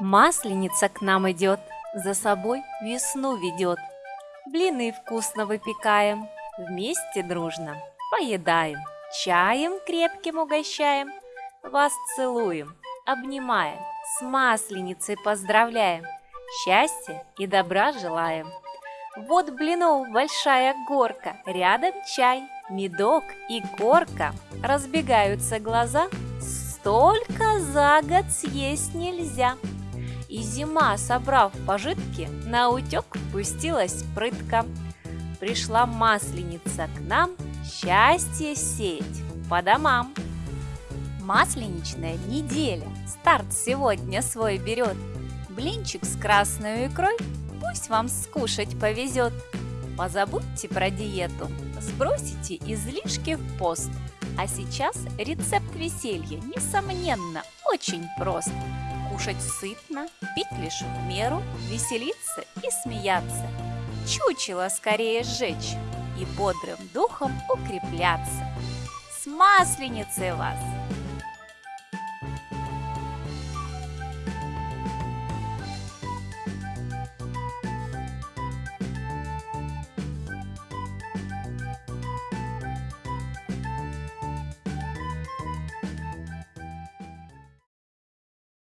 Масленица к нам идет, за собой весну ведет. Блины вкусно выпекаем, вместе дружно поедаем. Чаем крепким угощаем, вас целуем, обнимаем, с масленицей поздравляем, счастья и добра желаем. Вот блинов большая горка, рядом чай, медок и горка. Разбегаются глаза, столько за год съесть нельзя. И зима, собрав пожитки, на утек пустилась прытка. Пришла масленица к нам счастье сеять по домам. Масленичная неделя, старт сегодня свой берет. Блинчик с красной икрой пусть вам скушать повезет. Позабудьте про диету, сбросите излишки в пост. А сейчас рецепт веселья, несомненно, очень прост. Кушать сытно, пить лишь в меру, веселиться и смеяться. Чучело скорее сжечь и бодрым духом укрепляться. С масленицей вас!